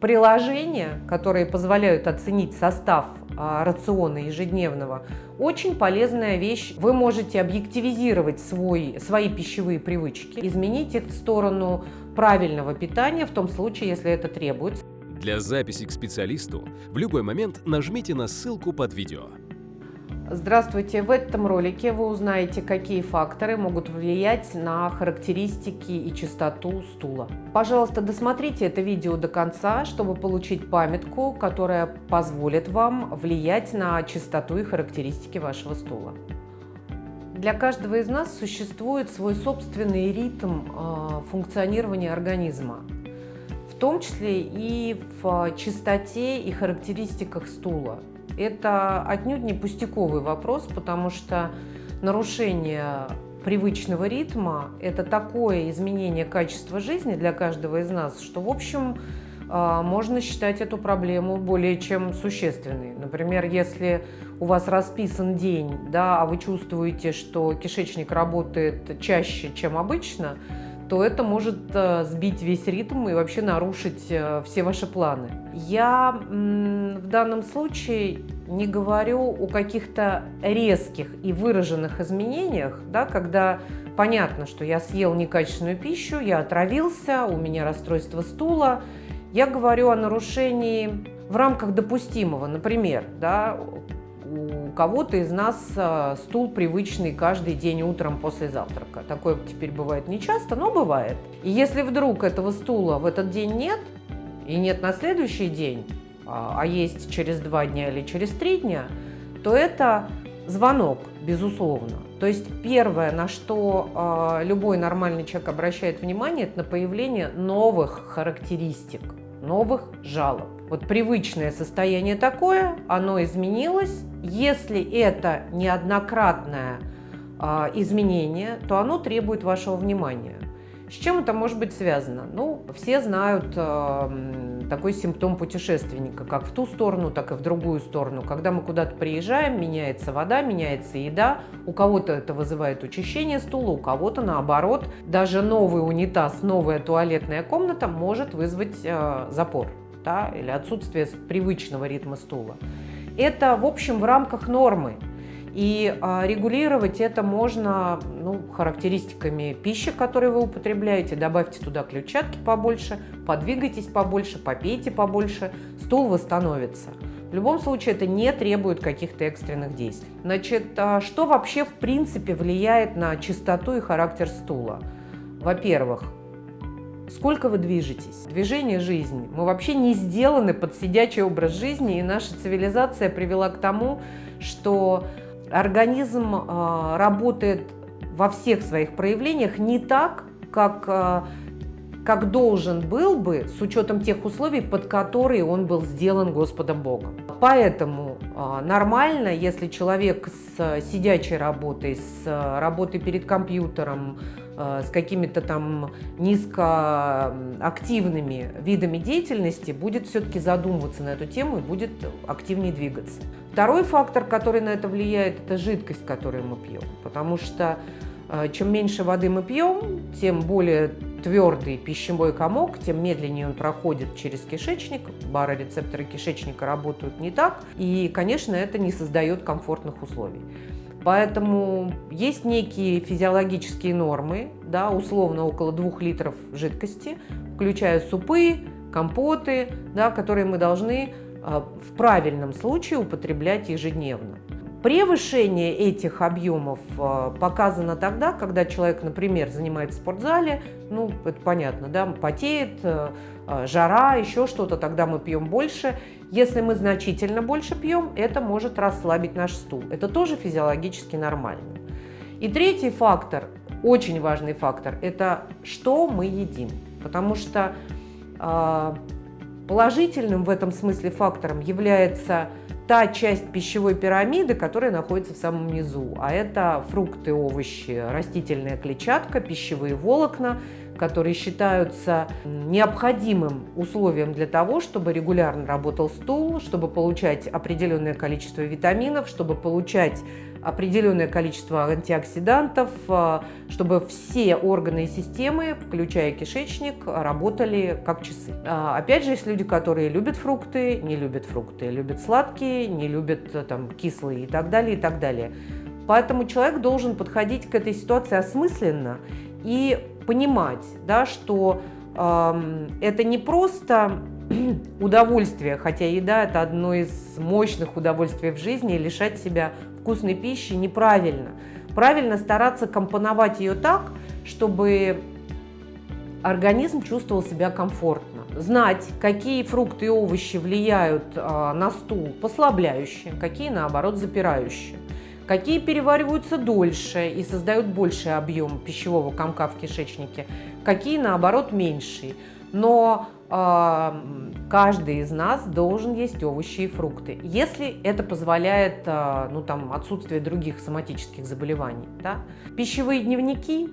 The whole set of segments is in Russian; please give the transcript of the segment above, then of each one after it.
Приложения, которые позволяют оценить состав а, рациона ежедневного, очень полезная вещь. Вы можете объективизировать свой, свои пищевые привычки, изменить их в сторону правильного питания, в том случае, если это требуется. Для записи к специалисту в любой момент нажмите на ссылку под видео. Здравствуйте! В этом ролике вы узнаете, какие факторы могут влиять на характеристики и частоту стула. Пожалуйста, досмотрите это видео до конца, чтобы получить памятку, которая позволит вам влиять на частоту и характеристики вашего стула. Для каждого из нас существует свой собственный ритм э, функционирования организма, в том числе и в частоте и характеристиках стула. Это отнюдь не пустяковый вопрос, потому что нарушение привычного ритма – это такое изменение качества жизни для каждого из нас, что, в общем, а, можно считать эту проблему более чем существенной. Например, если у вас расписан день, да, а вы чувствуете, что кишечник работает чаще, чем обычно – то это может э, сбить весь ритм и вообще нарушить э, все ваши планы. Я в данном случае не говорю о каких-то резких и выраженных изменениях, да, когда понятно, что я съел некачественную пищу, я отравился, у меня расстройство стула. Я говорю о нарушении в рамках допустимого. Например, да, у кого-то из нас а, стул привычный каждый день утром после завтрака. Такое теперь бывает не часто, но бывает. И если вдруг этого стула в этот день нет, и нет на следующий день, а, а есть через два дня или через три дня, то это звонок, безусловно. То есть первое, на что э, любой нормальный человек обращает внимание, это на появление новых характеристик, новых жалоб. Вот привычное состояние такое, оно изменилось. Если это неоднократное э, изменение, то оно требует вашего внимания. С чем это может быть связано? Ну, все знают э, такой симптом путешественника, как в ту сторону, так и в другую сторону. Когда мы куда-то приезжаем, меняется вода, меняется еда. У кого-то это вызывает учащение стула, у кого-то наоборот. Даже новый унитаз, новая туалетная комната может вызвать э, запор да, или отсутствие привычного ритма стула. Это, в общем, в рамках нормы. И а, регулировать это можно ну, характеристиками пищи, которую вы употребляете. Добавьте туда клетчатки побольше, подвигайтесь побольше, попейте побольше, стул восстановится. В любом случае это не требует каких-то экстренных действий. Значит, а, что вообще в принципе влияет на чистоту и характер стула? Во-первых, Сколько вы движетесь? Движение жизни. Мы вообще не сделаны под сидячий образ жизни, и наша цивилизация привела к тому, что организм э, работает во всех своих проявлениях не так, как, э, как должен был бы, с учетом тех условий, под которые он был сделан Господом Богом. Поэтому э, нормально, если человек с сидячей работой, с работой перед компьютером, Э, с какими-то там низкоактивными видами деятельности, будет все-таки задумываться на эту тему и будет активнее двигаться. Второй фактор, который на это влияет, это жидкость, которую мы пьем. Потому что э, чем меньше воды мы пьем, тем более твердый пищевой комок, тем медленнее он проходит через кишечник, барорецепторы кишечника работают не так, и, конечно, это не создает комфортных условий. Поэтому есть некие физиологические нормы, да, условно около 2 литров жидкости, включая супы, компоты, да, которые мы должны а, в правильном случае употреблять ежедневно. Превышение этих объемов а, показано тогда, когда человек, например, занимается в спортзале, ну, это понятно, да, потеет, а, жара, еще что-то, тогда мы пьем больше. Если мы значительно больше пьем, это может расслабить наш стул. Это тоже физиологически нормально. И третий фактор, очень важный фактор, это что мы едим. Потому что э, положительным в этом смысле фактором является та часть пищевой пирамиды, которая находится в самом низу. А это фрукты, овощи, растительная клетчатка, пищевые волокна, которые считаются необходимым условием для того, чтобы регулярно работал стул, чтобы получать определенное количество витаминов, чтобы получать определенное количество антиоксидантов, а, чтобы все органы и системы, включая кишечник, работали как часы. А, опять же, есть люди, которые любят фрукты, не любят фрукты, любят сладкие, не любят э, там, кислые и так далее, и так далее. Поэтому человек должен подходить к этой ситуации осмысленно и понимать, да, что э, это не просто удовольствие, хотя еда – это одно из мощных удовольствий в жизни, лишать себя вкусной пищи неправильно. Правильно стараться компоновать ее так, чтобы организм чувствовал себя комфортно. Знать, какие фрукты и овощи влияют э, на стул послабляющие, какие, наоборот, запирающие. Какие перевариваются дольше и создают больший объем пищевого комка в кишечнике, какие, наоборот, меньший. Но каждый из нас должен есть овощи и фрукты, если это позволяет а, ну, там, отсутствие других соматических заболеваний. Да? Пищевые дневники,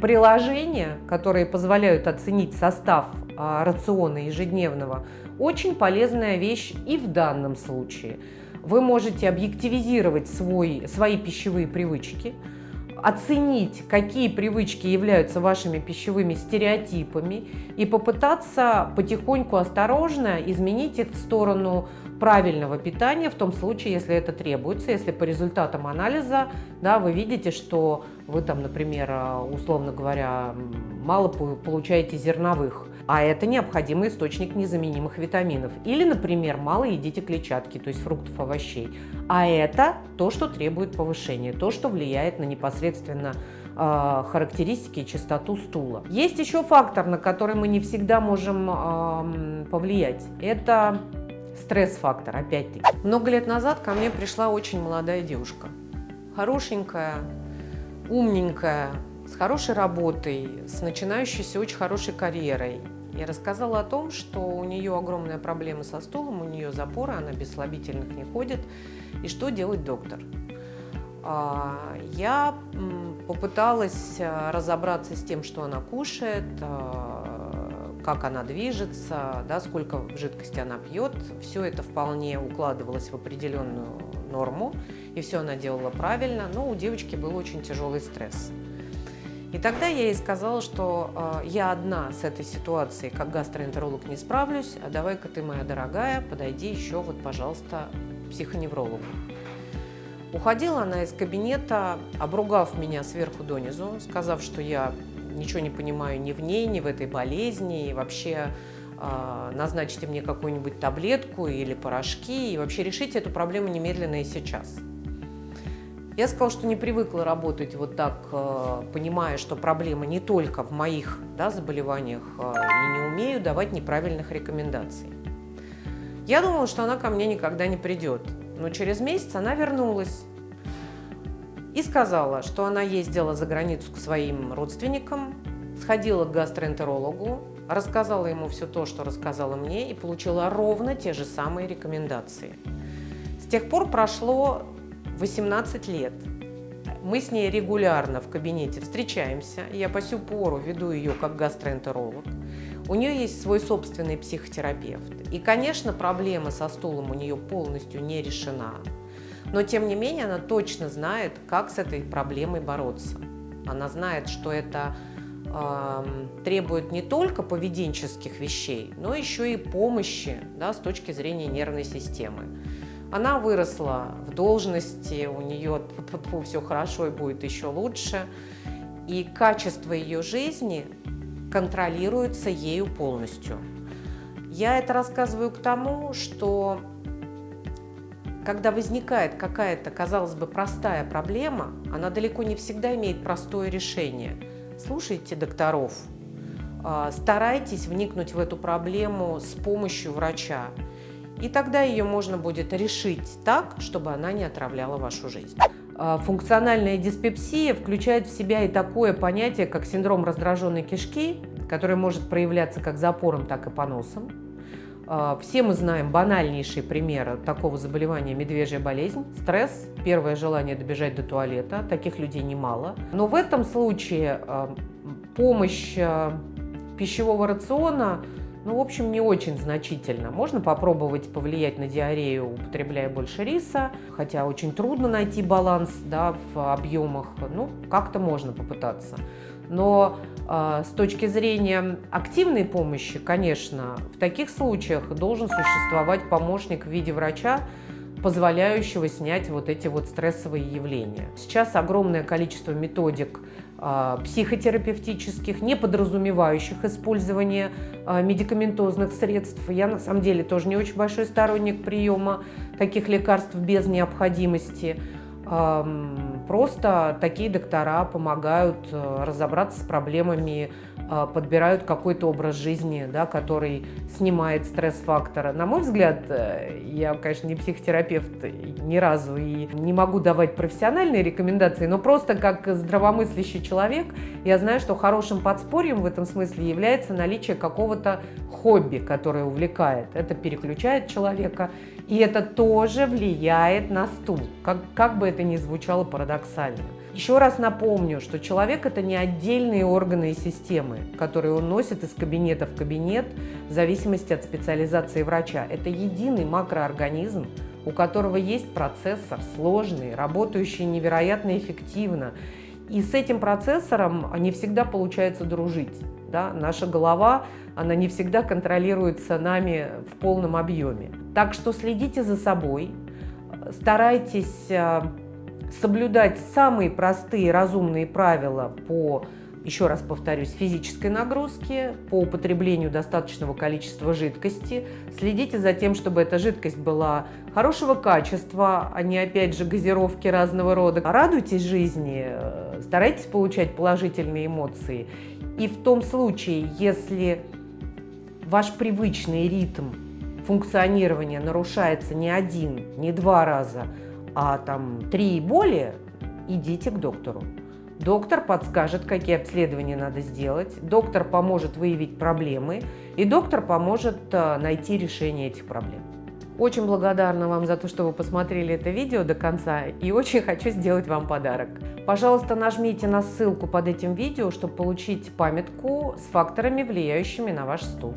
приложения, которые позволяют оценить состав а, рациона ежедневного, очень полезная вещь и в данном случае. Вы можете объективизировать свой, свои пищевые привычки – оценить, какие привычки являются вашими пищевыми стереотипами и попытаться потихоньку, осторожно изменить их в сторону правильного питания, в том случае, если это требуется, если по результатам анализа да, вы видите, что вы там, например, условно говоря, мало получаете зерновых, а это необходимый источник незаменимых витаминов. Или, например, мало едите клетчатки, то есть фруктов, овощей. А это то, что требует повышения, то, что влияет на непосредственно э, характеристики и частоту стула. Есть еще фактор, на который мы не всегда можем э, повлиять. Это стресс-фактор, опять-таки. Много лет назад ко мне пришла очень молодая девушка. Хорошенькая, умненькая, с хорошей работой, с начинающейся очень хорошей карьерой. Я рассказала о том, что у нее огромная проблема со стулом, у нее запоры, она без слабительных не ходит. И что делать доктор? А, я попыталась а, разобраться с тем, что она кушает, а, как она движется, да, сколько жидкости она пьет. Все это вполне укладывалось в определенную норму, и все она делала правильно, но у девочки был очень тяжелый стресс. И тогда я ей сказала, что э, я одна с этой ситуацией, как гастроэнтеролог, не справлюсь, а давай-ка ты, моя дорогая, подойди еще, вот, пожалуйста, психоневрологу. Уходила она из кабинета, обругав меня сверху донизу, сказав, что я ничего не понимаю ни в ней, ни в этой болезни, и вообще э, назначите мне какую-нибудь таблетку или порошки, и вообще решите эту проблему немедленно и сейчас. Я сказала, что не привыкла работать вот так, э, понимая, что проблема не только в моих да, заболеваниях, э, и не умею давать неправильных рекомендаций. Я думала, что она ко мне никогда не придет, но через месяц она вернулась и сказала, что она ездила за границу к своим родственникам, сходила к гастроэнтерологу, рассказала ему все то, что рассказала мне, и получила ровно те же самые рекомендации. С тех пор прошло 18 лет. Мы с ней регулярно в кабинете встречаемся. Я по сю пору веду ее как гастроэнтеролог. У нее есть свой собственный психотерапевт. И, конечно, проблема со стулом у нее полностью не решена. Но, тем не менее, она точно знает, как с этой проблемой бороться. Она знает, что это э, требует не только поведенческих вещей, но еще и помощи да, с точки зрения нервной системы. Она выросла в должности, у нее все хорошо и будет еще лучше. И качество ее жизни контролируется ею полностью. Я это рассказываю к тому, что когда возникает какая-то, казалось бы, простая проблема, она далеко не всегда имеет простое решение. Слушайте докторов, а, старайтесь вникнуть в эту проблему с помощью врача. И тогда ее можно будет решить так, чтобы она не отравляла вашу жизнь. А, функциональная диспепсия включает в себя и такое понятие, как синдром раздраженной кишки, который может проявляться как запором, так и поносом. А, все мы знаем банальнейшие примеры такого заболевания медвежья болезнь. Стресс, первое желание добежать до туалета. Таких людей немало. Но в этом случае а, помощь пищевого рациона ну, в общем, не очень значительно. Можно попробовать повлиять на диарею, употребляя больше риса, хотя очень трудно найти баланс да, в объемах. Ну, как-то можно попытаться. Но э, с точки зрения активной помощи, конечно, в таких случаях должен существовать помощник в виде врача, позволяющего снять вот эти вот стрессовые явления. Сейчас огромное количество методик э, психотерапевтических, не подразумевающих использование э, медикаментозных средств. Я на самом деле тоже не очень большой сторонник приема таких лекарств без необходимости. Просто такие доктора помогают э, разобраться с проблемами, подбирают какой-то образ жизни, да, который снимает стресс-фактора. На мой взгляд, э, я, конечно, не психотерапевт ни разу и не могу давать профессиональные рекомендации, но просто как здравомыслящий человек я знаю, что хорошим подспорьем в этом смысле является наличие какого-то хобби, которое увлекает. Это переключает человека, и это тоже влияет на стул, как, как бы это ни звучало парадоксально. Еще раз напомню, что человек – это не отдельные органы и системы, которые он носит из кабинета в кабинет в зависимости от специализации врача. Это единый макроорганизм, у которого есть процессор сложный, работающий невероятно эффективно. И с этим процессором не всегда получается дружить. Да? Наша голова, она не всегда контролируется нами в полном объеме. Так что следите за собой, старайтесь э, соблюдать самые простые разумные правила по, еще раз повторюсь, физической нагрузке, по употреблению достаточного количества жидкости. Следите за тем, чтобы эта жидкость была хорошего качества, а не, опять же, газировки разного рода. Радуйтесь жизни, э, старайтесь получать положительные эмоции. И в том случае, если ваш привычный ритм функционирования нарушается не один, не два раза, а там три и более, идите к доктору. Доктор подскажет, какие обследования надо сделать, доктор поможет выявить проблемы, и доктор поможет э, найти решение этих проблем. Очень благодарна вам за то, что вы посмотрели это видео до конца, и очень хочу сделать вам подарок. Пожалуйста, нажмите на ссылку под этим видео, чтобы получить памятку с факторами, влияющими на ваш стул.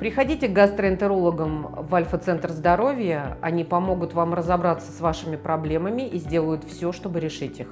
Приходите к гастроэнтерологам в Альфа-центр здоровья, они помогут вам разобраться с вашими проблемами и сделают все, чтобы решить их.